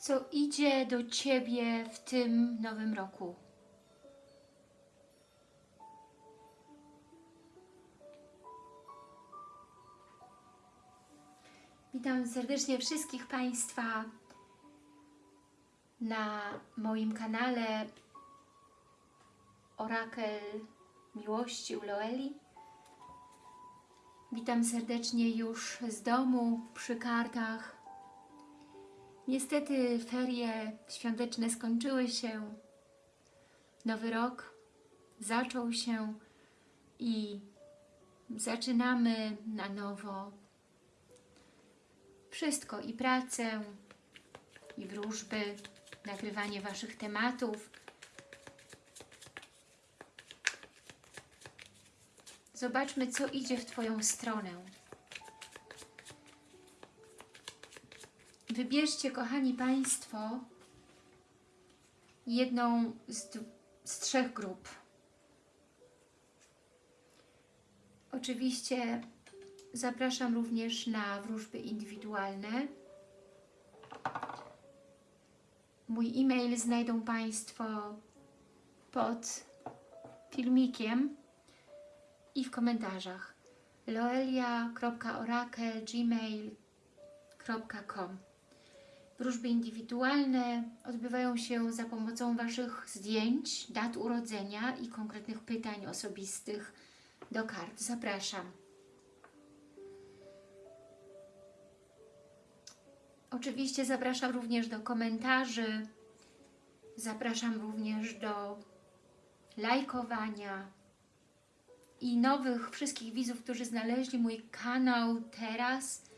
co idzie do Ciebie w tym nowym roku. Witam serdecznie wszystkich Państwa na moim kanale Orakel Miłości u Loeli. Witam serdecznie już z domu, przy kartach. Niestety ferie świąteczne skończyły się, nowy rok zaczął się i zaczynamy na nowo wszystko i pracę, i wróżby, nagrywanie Waszych tematów. Zobaczmy, co idzie w Twoją stronę. Wybierzcie, kochani Państwo, jedną z, z trzech grup. Oczywiście zapraszam również na wróżby indywidualne. Mój e-mail znajdą Państwo pod filmikiem i w komentarzach loelia.orakel.gmail.com Wróżby indywidualne odbywają się za pomocą Waszych zdjęć, dat urodzenia i konkretnych pytań osobistych do kart. Zapraszam. Oczywiście zapraszam również do komentarzy, zapraszam również do lajkowania i nowych wszystkich widzów, którzy znaleźli mój kanał teraz,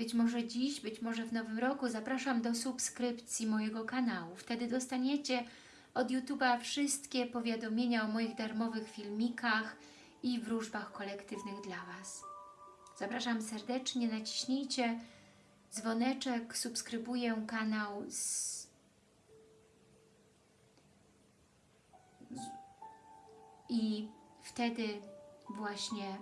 być może dziś, być może w nowym roku, zapraszam do subskrypcji mojego kanału. Wtedy dostaniecie od YouTube'a wszystkie powiadomienia o moich darmowych filmikach i wróżbach kolektywnych dla Was. Zapraszam serdecznie, naciśnijcie dzwoneczek, subskrybuję kanał z, i wtedy właśnie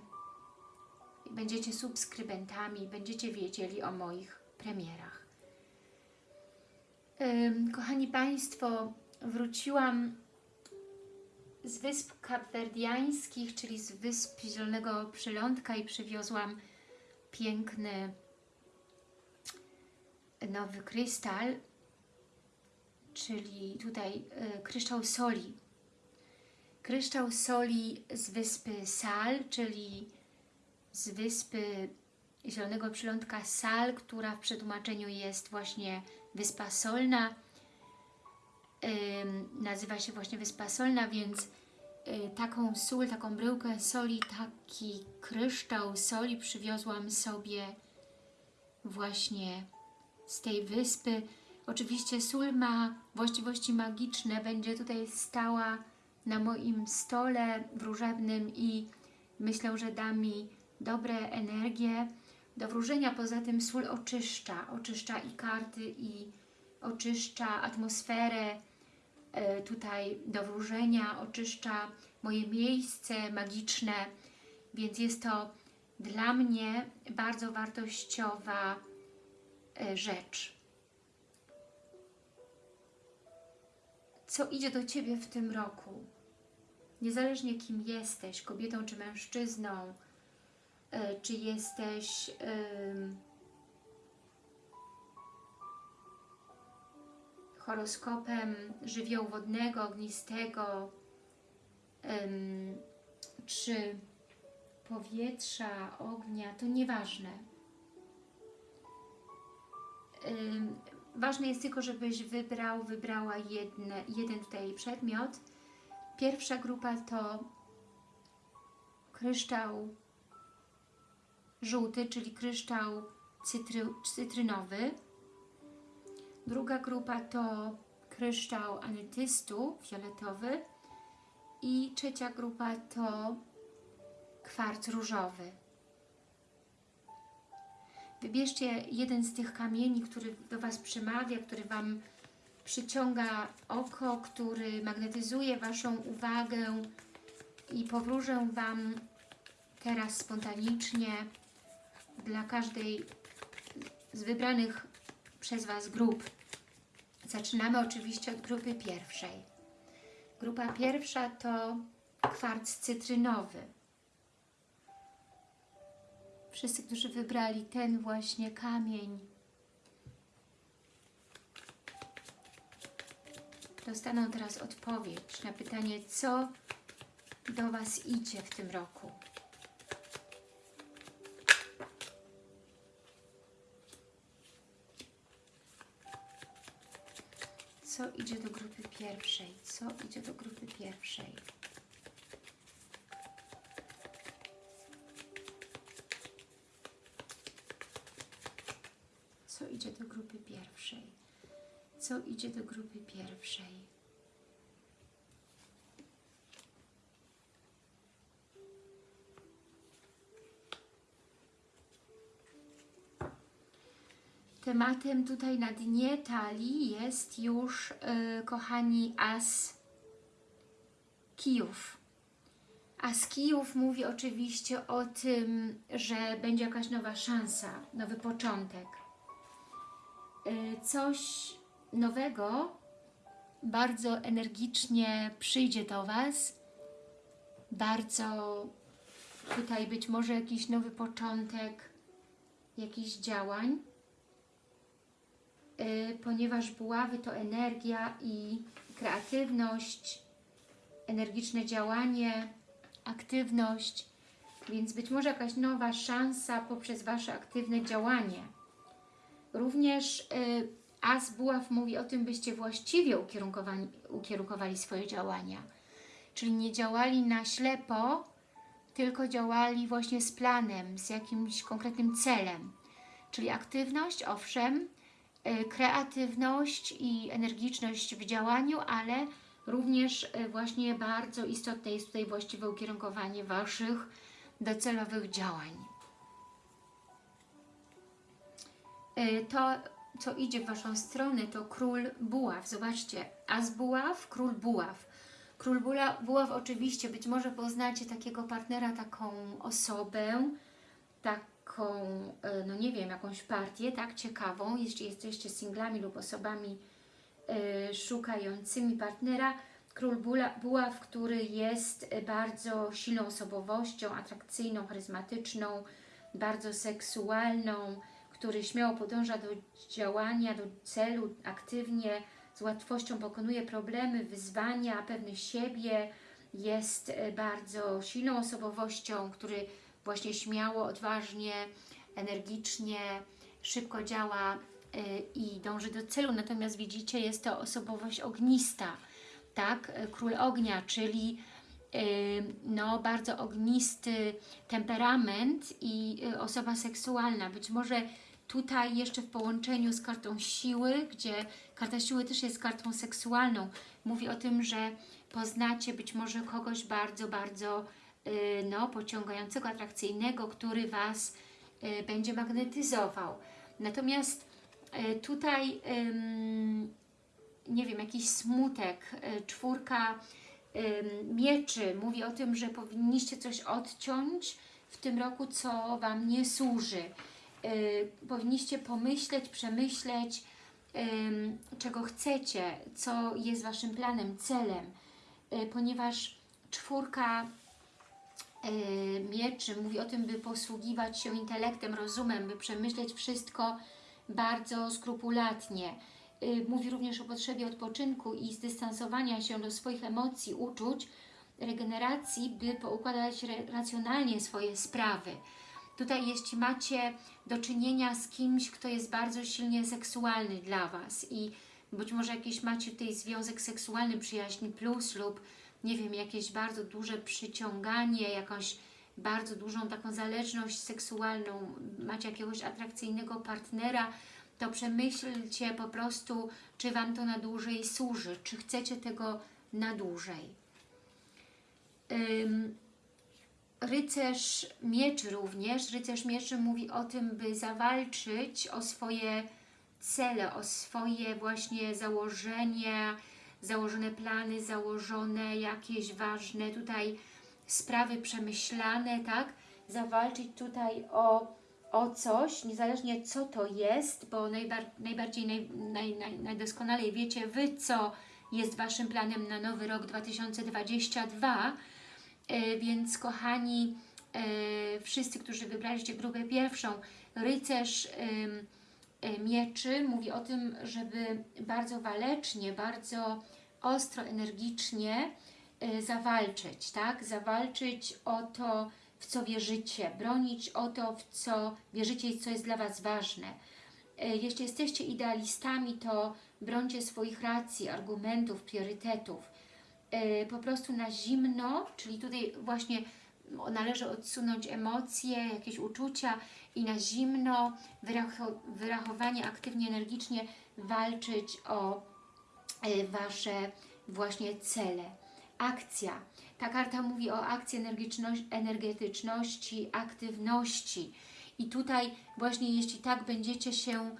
będziecie subskrybentami, będziecie wiedzieli o moich premierach. Kochani Państwo, wróciłam z Wysp Kapwerdiańskich, czyli z Wysp Zielonego Przylądka i przywiozłam piękny nowy krystal, czyli tutaj y, kryształ soli. Kryształ soli z wyspy Sal, czyli z wyspy Zielonego Przylądka Sal, która w przetłumaczeniu jest właśnie Wyspa Solna. nazywa się właśnie Wyspa Solna, więc y, taką sól, taką bryłkę soli, taki kryształ soli przywiozłam sobie właśnie z tej wyspy. Oczywiście sól ma właściwości magiczne, będzie tutaj stała na moim stole wróżebnym i myślę, że da mi dobre energie do wróżenia. Poza tym sól oczyszcza, oczyszcza i karty i oczyszcza atmosferę e, tutaj do wróżenia, oczyszcza moje miejsce magiczne, więc jest to dla mnie bardzo wartościowa E, rzecz. Co idzie do Ciebie w tym roku? Niezależnie kim jesteś, kobietą czy mężczyzną, czy jesteś horoskopem żywiołu wodnego, ognistego, czy powietrza, ognia, to nieważne Ważne jest tylko, żebyś wybrał, wybrała jedne, jeden tutaj przedmiot. Pierwsza grupa to kryształ żółty, czyli kryształ cytry, cytrynowy. Druga grupa to kryształ anetystu fioletowy. I trzecia grupa to kwarc różowy. Wybierzcie jeden z tych kamieni, który do Was przemawia, który Wam przyciąga oko, który magnetyzuje Waszą uwagę i powróżę Wam teraz spontanicznie dla każdej z wybranych przez Was grup Zaczynamy oczywiście od grupy pierwszej. Grupa pierwsza to kwarc cytrynowy. Wszyscy, którzy wybrali ten właśnie kamień, dostaną teraz odpowiedź na pytanie, co do Was idzie w tym roku. Co idzie do grupy pierwszej? Co idzie do grupy pierwszej? Co idzie do grupy pierwszej? Co idzie do grupy pierwszej? Tematem tutaj na dnie talii jest już, yy, kochani, as kijów. As kijów mówi oczywiście o tym, że będzie jakaś nowa szansa, nowy początek. Yy, coś nowego bardzo energicznie przyjdzie do Was. Bardzo tutaj być może jakiś nowy początek jakichś działań ponieważ buławy to energia i kreatywność, energiczne działanie, aktywność, więc być może jakaś nowa szansa poprzez Wasze aktywne działanie. Również y, As Buław mówi o tym, byście właściwie ukierunkowali, swoje działania. Czyli nie działali na ślepo, tylko działali właśnie z planem, z jakimś konkretnym celem. Czyli aktywność, owszem, kreatywność i energiczność w działaniu, ale również e, właśnie bardzo istotne jest tutaj właściwe ukierunkowanie Waszych docelowych działań. E, to, co idzie w Waszą stronę, to Król Buław. Zobaczcie, As Buław, Król Buław. Król Buław oczywiście, być może poznacie takiego partnera, taką osobę, tak taką, e, no nie wiem, jakąś partię, tak, ciekawą, jeśli jesteście singlami lub osobami y, szukającymi partnera, Król Buław, który jest bardzo silną osobowością, atrakcyjną, charyzmatyczną, bardzo seksualną, który śmiało podąża do działania, do celu, aktywnie, z łatwością pokonuje problemy, wyzwania, pewny siebie, jest e, bardzo silną osobowością, który właśnie śmiało, odważnie, energicznie, szybko działa y, i dąży do celu. Natomiast widzicie, jest to osobowość ognista, tak? Król ognia, czyli y, no, bardzo ognisty temperament i y, osoba seksualna. Być może tutaj jeszcze w połączeniu z kartą siły, gdzie karta siły też jest kartą seksualną, mówi o tym, że poznacie być może kogoś bardzo, bardzo no, pociągającego, atrakcyjnego, który Was y, będzie magnetyzował. Natomiast y, tutaj, nie wiem, jakiś smutek, czwórka mieczy mówi o tym, że powinniście coś odciąć w tym roku, co Wam nie służy. Powinniście pomyśleć, przemyśleć, czego chcecie, co jest Waszym planem, celem, ponieważ czwórka mieczy mówi o tym, by posługiwać się intelektem, rozumem, by przemyśleć wszystko bardzo skrupulatnie. E, mówi również o potrzebie odpoczynku i zdystansowania się do swoich emocji, uczuć, regeneracji, by poukładać racjonalnie swoje sprawy. Tutaj jeśli macie do czynienia z kimś, kto jest bardzo silnie seksualny dla Was i być może jakiś macie tutaj związek seksualny, przyjaźń plus lub nie wiem, jakieś bardzo duże przyciąganie, jakąś bardzo dużą taką zależność seksualną, macie jakiegoś atrakcyjnego partnera, to przemyślcie po prostu, czy Wam to na dłużej służy, czy chcecie tego na dłużej. Ym, rycerz mieczy również, rycerz mieczy mówi o tym, by zawalczyć o swoje cele, o swoje właśnie założenia, założone plany, założone jakieś ważne tutaj sprawy przemyślane, tak? Zawalczyć tutaj o o coś, niezależnie co to jest, bo najbar najbardziej, naj, naj, naj, najdoskonalej wiecie Wy, co jest Waszym planem na nowy rok 2022, e, więc kochani, e, wszyscy, którzy wybraliście grupę pierwszą, rycerz e, mieczy mówi o tym, żeby bardzo walecznie, bardzo ostro, energicznie zawalczyć, tak? Zawalczyć o to, w co wierzycie, bronić o to, w co wierzycie i co jest dla Was ważne. Jeśli jesteście idealistami, to brońcie swoich racji, argumentów, priorytetów. Po prostu na zimno, czyli tutaj właśnie należy odsunąć emocje, jakieś uczucia i na zimno, wyrachowanie, aktywnie, energicznie walczyć o Wasze właśnie cele. Akcja. Ta karta mówi o akcji energetyczności, aktywności. I tutaj właśnie jeśli tak będziecie się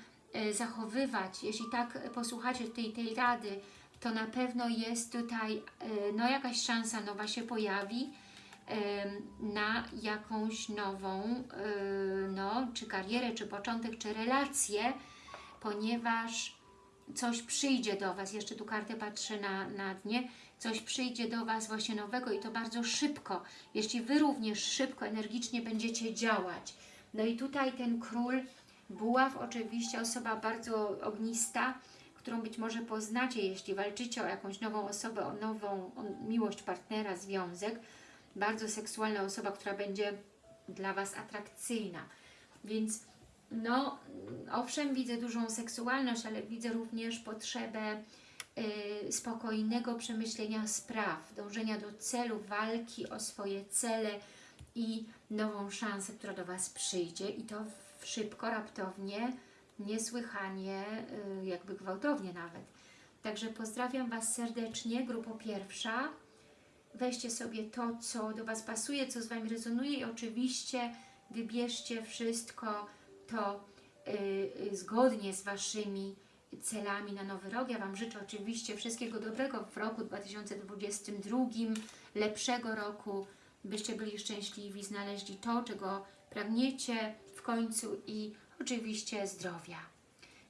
zachowywać, jeśli tak posłuchacie tej, tej rady, to na pewno jest tutaj no, jakaś szansa nowa się pojawi na jakąś nową, no, czy karierę, czy początek, czy relację, ponieważ coś przyjdzie do Was, jeszcze tu kartę patrzę na, na dnie, coś przyjdzie do Was właśnie nowego i to bardzo szybko, jeśli Wy również szybko, energicznie będziecie działać. No i tutaj ten król buław, oczywiście osoba bardzo ognista, którą być może poznacie, jeśli walczycie o jakąś nową osobę, o nową o miłość partnera, związek, bardzo seksualna osoba, która będzie dla Was atrakcyjna. Więc no, owszem, widzę dużą seksualność, ale widzę również potrzebę y, spokojnego przemyślenia spraw, dążenia do celu, walki o swoje cele i nową szansę, która do Was przyjdzie i to szybko, raptownie, niesłychanie, y, jakby gwałtownie nawet. Także pozdrawiam Was serdecznie, grupo pierwsza. Weźcie sobie to, co do Was pasuje, co z Wami rezonuje i oczywiście wybierzcie wszystko to yy, zgodnie z Waszymi celami na nowy rok. Ja Wam życzę oczywiście wszystkiego dobrego w roku 2022, lepszego roku, byście byli szczęśliwi, znaleźli to, czego pragniecie w końcu i oczywiście zdrowia.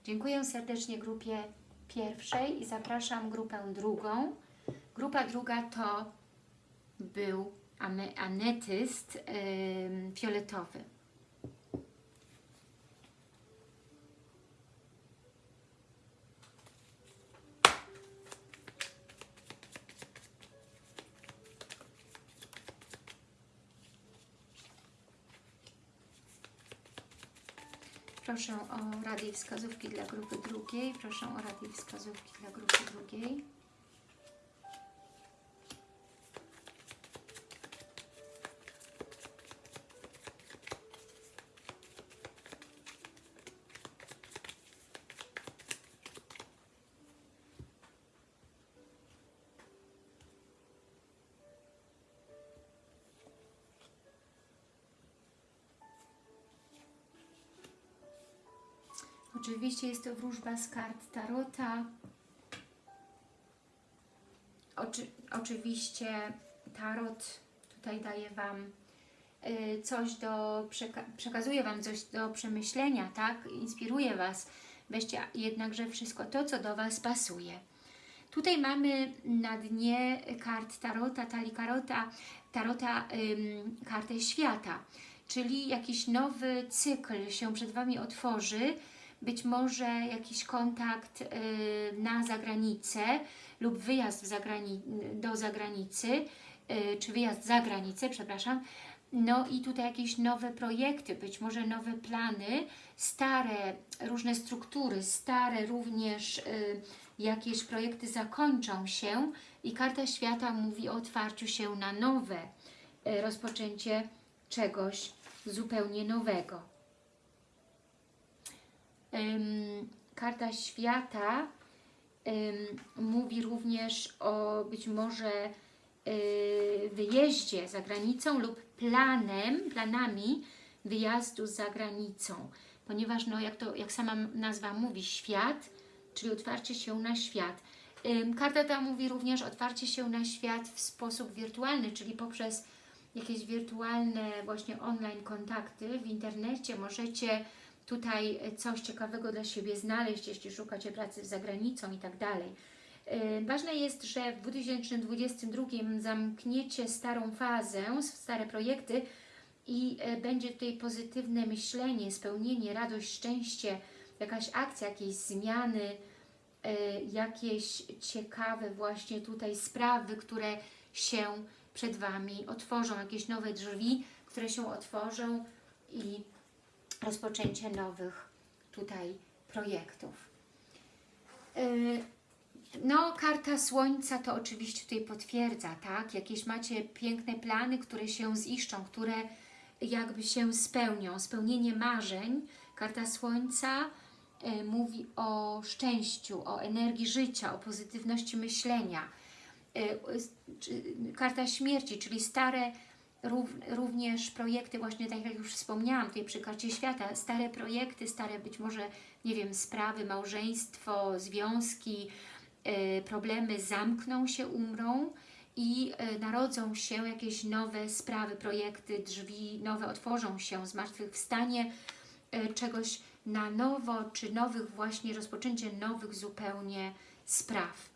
Dziękuję serdecznie grupie pierwszej i zapraszam grupę drugą. Grupa druga to był anetyst fioletowy. Proszę o rady i wskazówki dla grupy drugiej. Proszę o rady i wskazówki dla grupy drugiej. Oczywiście jest to wróżba z kart Tarota. Oczy, oczywiście Tarot tutaj daje Wam y, coś do, przeka przekazuje Wam coś do przemyślenia, tak? Inspiruje Was. Weźcie jednakże wszystko to, co do Was pasuje. Tutaj mamy na dnie kart Tarota, Talikarota, Tarota ym, kartę świata, czyli jakiś nowy cykl się przed Wami otworzy, być może jakiś kontakt y, na zagranicę lub wyjazd do zagranicy, y, czy wyjazd za granicę, przepraszam, no i tutaj jakieś nowe projekty, być może nowe plany, stare różne struktury, stare również y, jakieś projekty zakończą się i karta świata mówi o otwarciu się na nowe, rozpoczęcie czegoś zupełnie nowego karta świata mówi również o być może y, wyjeździe za granicą lub planem, planami wyjazdu za granicą, ponieważ no, jak, to, jak sama nazwa mówi, świat, czyli otwarcie się na świat. Karta ta mówi również otwarcie się na świat w sposób wirtualny, czyli poprzez jakieś wirtualne właśnie online kontakty w internecie. Możecie tutaj coś ciekawego dla siebie znaleźć, jeśli szukacie pracy za granicą i tak dalej. Yy, Ważne jest, że w 2022 zamkniecie starą fazę, stare projekty i e, będzie tutaj pozytywne myślenie, spełnienie, radość, szczęście, jakaś akcja, jakieś zmiany, e, jakieś ciekawe właśnie tutaj sprawy, które się przed Wami otworzą, jakieś nowe drzwi, które się otworzą i rozpoczęcie nowych tutaj projektów. E, No, karta Słońca to oczywiście tutaj potwierdza, tak? Jakieś macie piękne plany, które się ziszczą, które jakby się spełnią. Spełnienie marzeń. Karta Słońca e, mówi o szczęściu, o energii życia, o pozytywności myślenia. Czy- Karta śmierci, czyli stare również projekty, właśnie tak jak już wspomniałam tutaj przy karcie świata, stare projekty, stare być może, nie wiem, sprawy, małżeństwo, związki, e, problemy zamkną się, umrą i e, narodzą się jakieś nowe sprawy, projekty, drzwi, nowe otworzą się, zmartwychwstanie e, czegoś na nowo, czy nowych właśnie, rozpoczęcie nowych zupełnie spraw.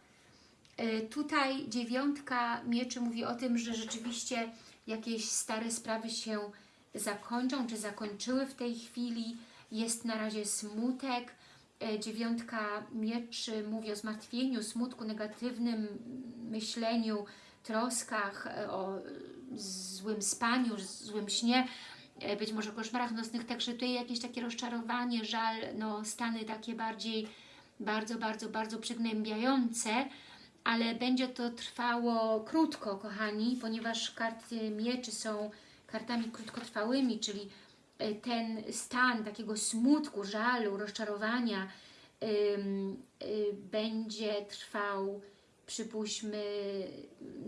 Tutaj dziewiątka mieczy mówi o tym, że rzeczywiście jakieś stare sprawy się zakończą, czy zakończyły w tej chwili. Jest na razie smutek. E, Dziewiątka mieczy mówi o zmartwieniu, smutku, negatywnym myśleniu, troskach, e, o złym spaniu, złym śnie, e, być może koszmarach nocnych, także tutaj jakieś takie rozczarowanie, żal, no stany takie bardziej, bardzo, bardzo, bardzo przygnębiające, ale będzie to trwało krótko, kochani, ponieważ karty mieczy są kartami krótkotrwałymi, czyli e, ten stan takiego smutku, żalu, rozczarowania y, będzie trwał, przypuśćmy,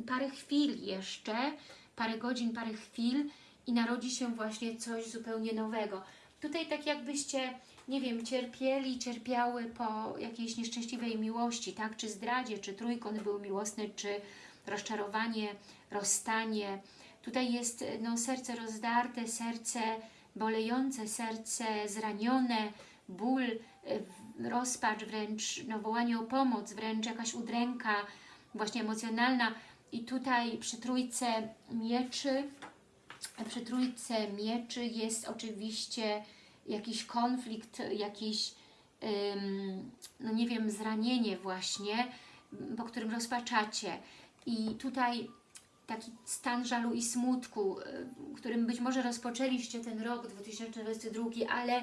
parę chwil jeszcze, parę godzin, parę chwil i narodzi się właśnie coś zupełnie nowego. Tutaj tak jakbyście, nie wiem, cierpieli, cierpiały po jakiejś nieszczęśliwej miłości, tak? Czy zdradzie, czy trójkąt był miłosny, czy rozczarowanie, rozstanie. Tutaj jest no, serce rozdarte, serce bolejące, serce zranione, ból, rozpacz, wręcz no, wołanie o pomoc, wręcz jakaś udręka właśnie emocjonalna. I tutaj przy trójce mieczy, przy trójce mieczy jest oczywiście jakiś konflikt, jakiś, no nie wiem, zranienie właśnie, po którym rozpaczacie. I tutaj taki stan żalu i smutku, y, którym być może rozpoczęliście ten rok 2022, ale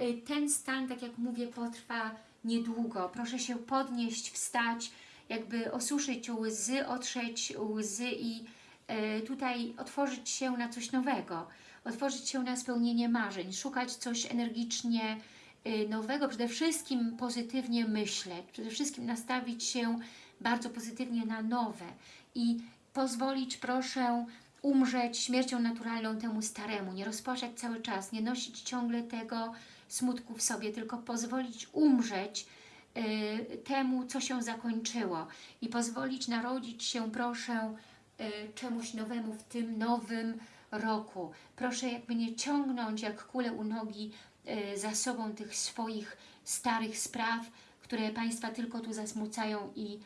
y, ten stan, tak jak mówię, potrwa niedługo. Proszę się podnieść, wstać, jakby osuszyć łzy, otrzeć łzy i y, tutaj otworzyć się na coś nowego, otworzyć się na spełnienie marzeń, szukać coś energicznie y, nowego, przede wszystkim pozytywnie myśleć, przede wszystkim nastawić się bardzo pozytywnie na nowe i pozwolić, proszę, umrzeć śmiercią naturalną temu staremu, nie rozpaczać cały czas, nie nosić ciągle tego smutku w sobie, tylko pozwolić umrzeć y, temu, co się zakończyło i pozwolić narodzić się, proszę, y, czemuś nowemu w tym nowym roku. Proszę jakby nie ciągnąć jak kule u nogi y, za sobą tych swoich starych spraw, które Państwa tylko tu zasmucają i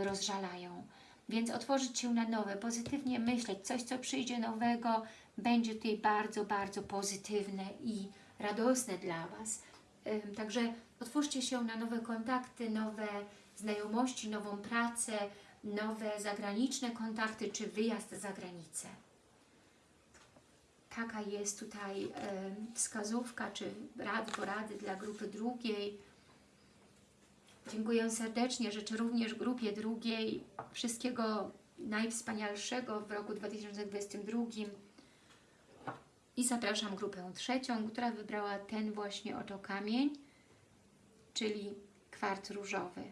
y, rozżalają. Więc otworzyć się na nowe, pozytywnie myśleć, coś co przyjdzie nowego, będzie tutaj bardzo, bardzo pozytywne i radosne dla Was. Także otwórzcie się na nowe kontakty, nowe znajomości, nową pracę, nowe zagraniczne kontakty czy wyjazd za granicę. Taka jest tutaj wskazówka czy rady, porady dla grupy drugiej. Dziękuję serdecznie, życzę również grupie drugiej wszystkiego najwspanialszego w roku 2022 i zapraszam grupę trzecią, która wybrała ten właśnie oto kamień, czyli kwarc różowy.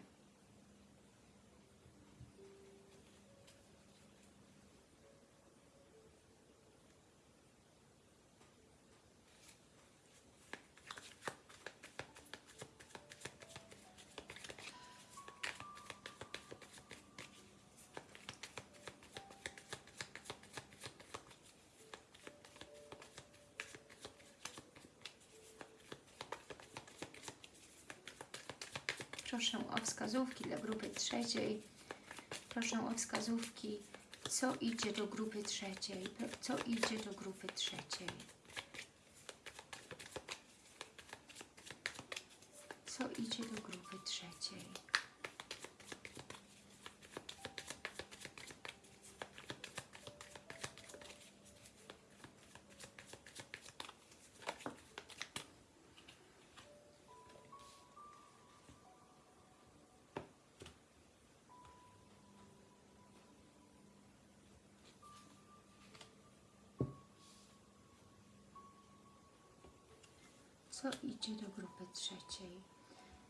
Proszę o wskazówki dla grupy trzeciej. Proszę o wskazówki, co idzie do grupy trzeciej. Co idzie do grupy trzeciej.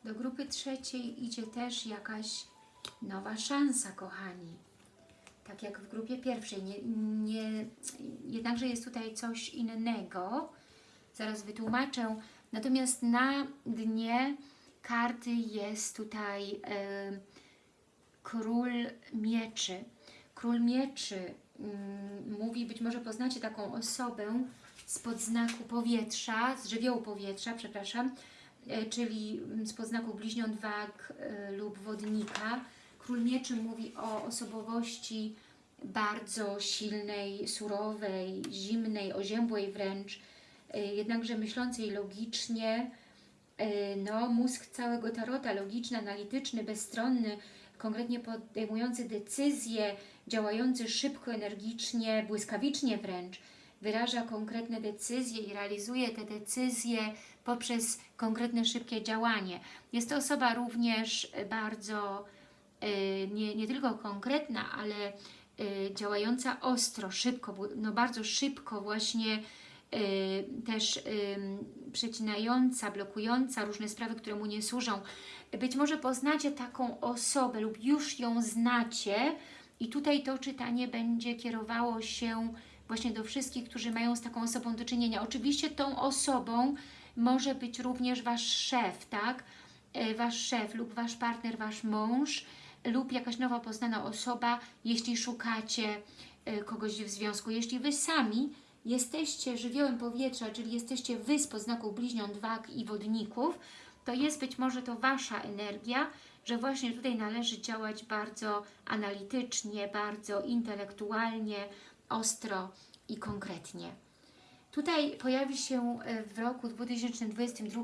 Do grupy trzeciej idzie też jakaś nowa szansa, kochani. Tak jak w grupie pierwszej. Nie, nie, jednakże jest tutaj coś innego. Zaraz wytłumaczę. Natomiast na dnie karty jest tutaj e, król mieczy. Król mieczy mm, mówi, być może poznacie taką osobę spod znaku powietrza, z żywiołu powietrza, przepraszam, czyli spod znaku bliźniąt wag e, lub wodnika. Król mieczy mówi o osobowości bardzo silnej, surowej, zimnej, oziębłej wręcz, e, jednakże myślącej logicznie, e, no, mózg całego tarota, logiczny, analityczny, bezstronny, konkretnie podejmujący decyzje, działający szybko, energicznie, błyskawicznie wręcz, wyraża konkretne decyzje i realizuje te decyzje poprzez konkretne, szybkie działanie. Jest to osoba również bardzo, y, nie, nie tylko konkretna, ale y, działająca ostro, szybko, no bardzo szybko właśnie y, też przecinająca, blokująca różne sprawy, które mu nie służą. Być może poznacie taką osobę lub już ją znacie i tutaj to czytanie będzie kierowało się właśnie do wszystkich, którzy mają z taką osobą do czynienia. Oczywiście tą osobą może być również Wasz szef, tak? E, wasz szef lub Wasz partner, Wasz mąż lub jakaś nowa poznana osoba, jeśli szukacie e, kogoś w związku. Jeśli Wy sami jesteście żywiołem powietrza, czyli jesteście Wy z poznaku bliźniąt, wag i wodników, to jest być może to Wasza energia, że właśnie tutaj należy działać bardzo analitycznie, bardzo intelektualnie, ostro i konkretnie. Tutaj pojawi się e, w roku 2022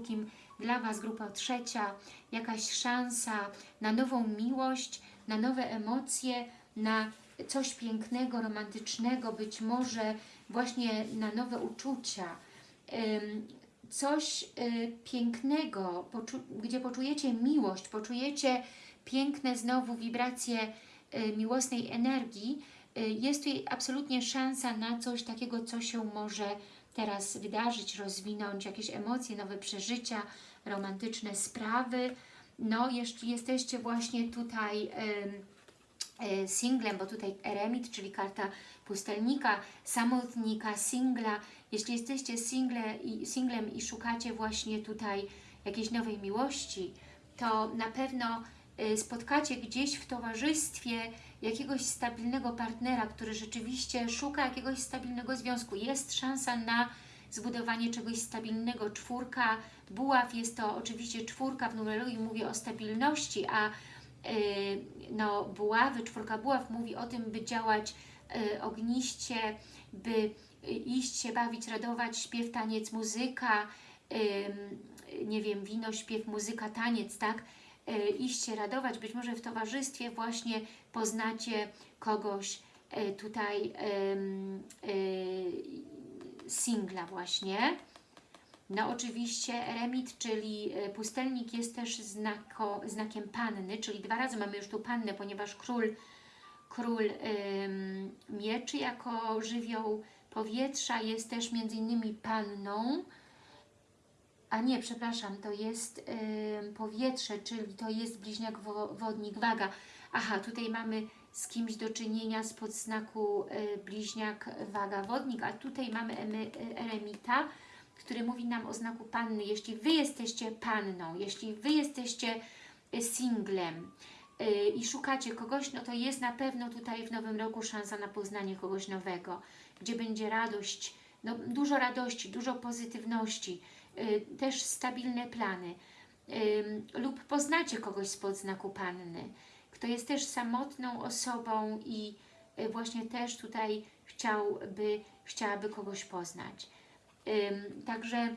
dla Was grupa trzecia jakaś szansa na nową miłość, na nowe emocje, na coś pięknego, romantycznego, być może właśnie na nowe uczucia. Coś e, pięknego, gdzie poczujecie miłość, poczujecie piękne znowu wibracje e, miłosnej energii, jest tutaj absolutnie szansa na coś takiego, co się może teraz wydarzyć, rozwinąć, jakieś emocje, nowe przeżycia, romantyczne sprawy. No, jeśli jesteście właśnie tutaj y, singlem, bo tutaj eremit, czyli karta pustelnika, samotnika, singla. Jeśli jesteście single singlem i szukacie właśnie tutaj jakiejś nowej miłości, to na pewno y, spotkacie gdzieś w towarzystwie jakiegoś stabilnego partnera, który rzeczywiście szuka jakiegoś stabilnego związku. Jest szansa na zbudowanie czegoś stabilnego. Czwórka buław jest to oczywiście czwórka w numerologii mówi o stabilności, a yy, no, buławy, czwórka buław mówi o tym, by działać yy, ogniście, by iść się bawić, radować, śpiew, taniec, muzyka, nie wiem, wino, śpiew, muzyka, taniec, tak? E, iść się radować, być może w towarzystwie właśnie poznacie kogoś e, tutaj e, singla właśnie. No oczywiście eremit, czyli pustelnik jest też znako, znakiem panny, czyli dwa razy mamy już tu pannę, ponieważ król, król ym, mieczy jako żywioł powietrza jest też między innymi panną, a nie, przepraszam, to jest yy, powietrze, czyli to jest bliźniak wo wodnik, waga. Aha, tutaj mamy z kimś do czynienia z podznaku yy, bliźniak, waga, wodnik, a tutaj mamy eremita, który mówi nam o znaku panny. Jeśli Wy jesteście panną, jeśli Wy jesteście y, singlem yy, i szukacie kogoś, no to jest na pewno tutaj w nowym roku szansa na poznanie kogoś nowego, gdzie będzie radość, no, dużo radości, dużo pozytywności, Y, też stabilne plany. ym, lub poznacie kogoś spod znaku Panny, kto jest też samotną osobą i y, właśnie też tutaj chciałby, chciałaby kogoś poznać. Także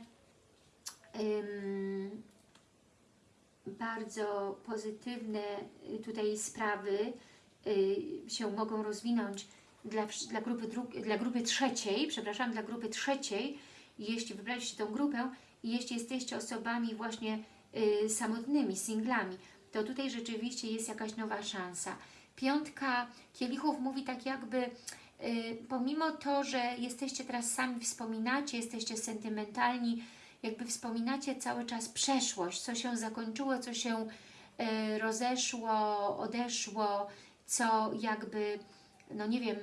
bardzo pozytywne y, tutaj sprawy y, się mogą rozwinąć dla, dla, grupy dla grupy trzeciej, przepraszam, dla grupy trzeciej, jeśli wybraliście tą grupę jeśli jesteście osobami właśnie y, samotnymi, singlami, to tutaj rzeczywiście jest jakaś nowa szansa. Piątka kielichów mówi tak jakby, y, pomimo to, że jesteście teraz sami, wspominacie, jesteście sentymentalni, jakby wspominacie cały czas przeszłość, co się zakończyło, co się y, rozeszło, odeszło, co jakby, no nie wiem,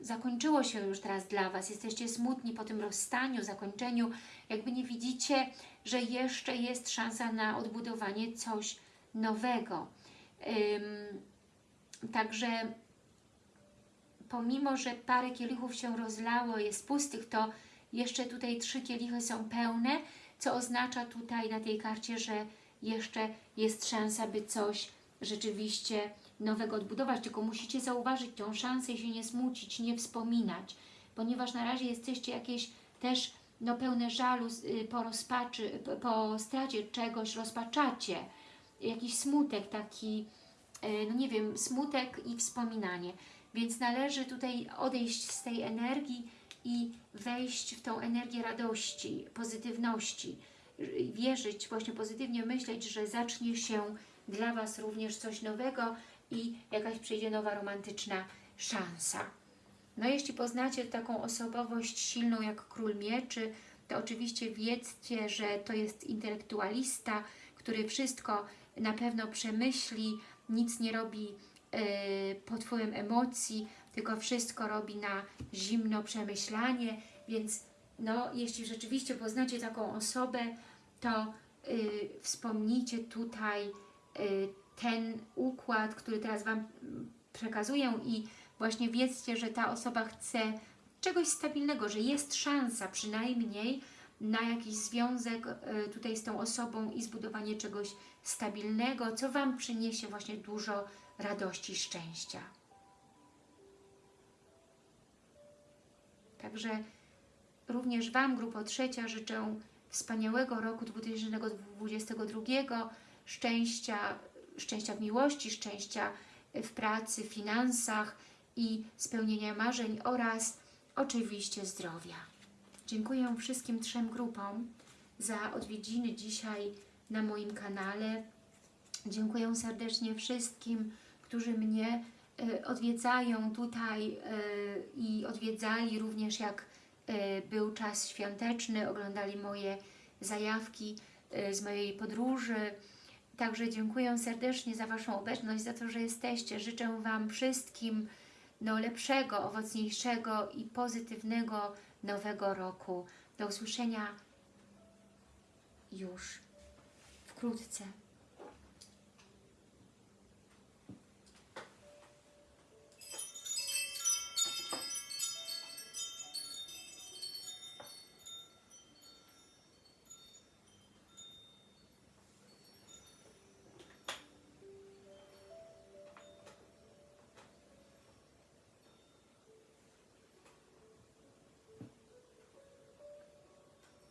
zakończyło się już teraz dla Was, jesteście smutni po tym rozstaniu, zakończeniu, jakby nie widzicie, że jeszcze jest szansa na odbudowanie coś nowego. Ym, także pomimo, że parę kielichów się rozlało, jest pustych, to jeszcze tutaj trzy kielichy są pełne, co oznacza tutaj na tej karcie, że jeszcze jest szansa, by coś rzeczywiście nowego odbudować, tylko musicie zauważyć tą szansę i się nie smucić, nie wspominać, ponieważ na razie jesteście jakieś też no, pełne żalu y, po rozpaczy, po stracie czegoś, rozpaczacie, jakiś smutek taki, e, no nie wiem, smutek i wspominanie. Więc należy tutaj odejść z tej energii i wejść w tą energię radości, pozytywności, y, wierzyć, właśnie pozytywnie myśleć, że zacznie się dla Was również coś nowego i jakaś przyjdzie nowa romantyczna szansa. No jeśli poznacie taką osobowość silną jak Król Mieczy, to oczywiście wiedzcie, że to jest intelektualista, który wszystko na pewno przemyśli, nic nie robi e, pod wpływem emocji, tylko wszystko robi na zimno przemyślanie, więc no, jeśli rzeczywiście poznacie taką osobę, to y, wspomnijcie tutaj y, ten układ, który teraz Wam przekazuję i właśnie wiedzcie, że ta osoba chce czegoś stabilnego, że jest szansa przynajmniej na jakiś związek y, tutaj z tą osobą i zbudowanie czegoś stabilnego, co Wam przyniesie właśnie dużo radości szczęścia. Także również Wam, grupo trzecia, życzę wspaniałego roku 2022, szczęścia, szczęścia w miłości, szczęścia w pracy, finansach i spełnienia marzeń oraz oczywiście zdrowia. Dziękuję wszystkim trzem grupom za odwiedziny dzisiaj na moim kanale. Dziękuję serdecznie wszystkim, którzy mnie e, odwiedzają tutaj e, i odwiedzali również jak e, był czas świąteczny, oglądali moje zajawki z mojej podróży. Także dziękuję serdecznie za Waszą obecność, za to, że jesteście. Życzę Wam wszystkim no, lepszego, owocniejszego i pozytywnego nowego roku. Do usłyszenia już wkrótce.